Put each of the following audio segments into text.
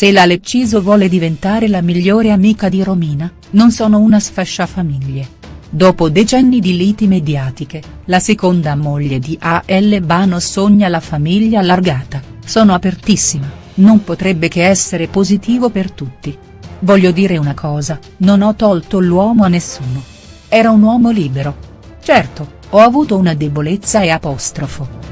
Se la Lecciso vuole diventare la migliore amica di Romina, non sono una sfasciafamiglie. Dopo decenni di liti mediatiche, la seconda moglie di A.L. Bano sogna la famiglia allargata, sono apertissima, non potrebbe che essere positivo per tutti. Voglio dire una cosa, non ho tolto l'uomo a nessuno. Era un uomo libero. Certo, ho avuto una debolezza e apostrofo.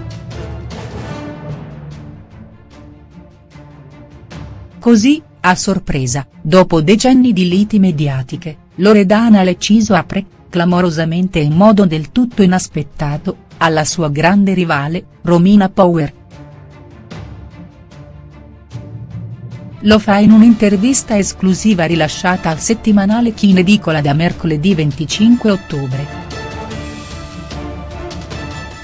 Così, a sorpresa, dopo decenni di liti mediatiche, Loredana Lecciso apre, clamorosamente in modo del tutto inaspettato, alla sua grande rivale, Romina Power. Lo fa in un'intervista esclusiva rilasciata al settimanale Chi in edicola da mercoledì 25 ottobre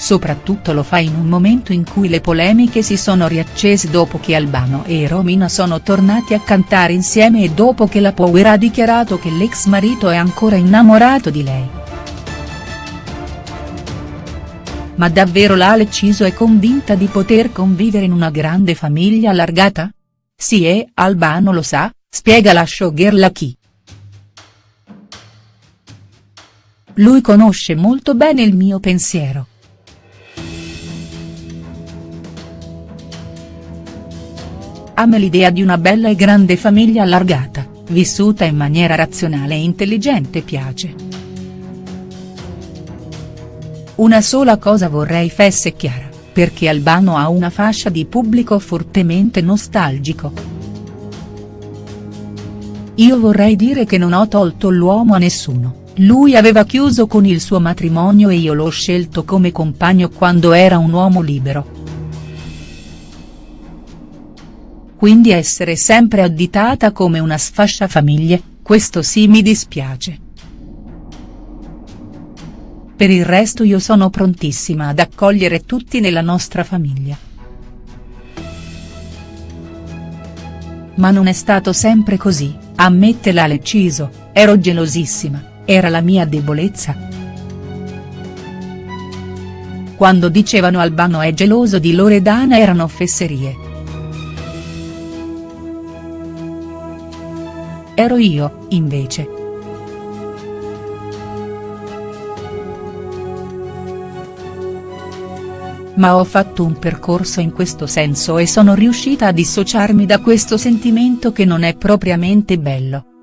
soprattutto lo fa in un momento in cui le polemiche si sono riaccese dopo che Albano e Romina sono tornati a cantare insieme e dopo che la Power ha dichiarato che l'ex marito è ancora innamorato di lei. Ma davvero la Lecciso è convinta di poter convivere in una grande famiglia allargata? Sì e Albano lo sa, spiega la showgirl a chi. Lui conosce molto bene il mio pensiero. A me l'idea di una bella e grande famiglia allargata, vissuta in maniera razionale e intelligente piace. Una sola cosa vorrei fesse chiara, perché Albano ha una fascia di pubblico fortemente nostalgico. Io vorrei dire che non ho tolto l'uomo a nessuno, lui aveva chiuso con il suo matrimonio e io l'ho scelto come compagno quando era un uomo libero. Quindi essere sempre additata come una sfasciafamiglie, questo sì mi dispiace. Per il resto io sono prontissima ad accogliere tutti nella nostra famiglia. Ma non è stato sempre così, ammette la Lecciso, ero gelosissima, era la mia debolezza. Quando dicevano Albano è geloso di Loredana erano fesserie. Ero io, invece. Ma ho fatto un percorso in questo senso e sono riuscita a dissociarmi da questo sentimento che non è propriamente bello.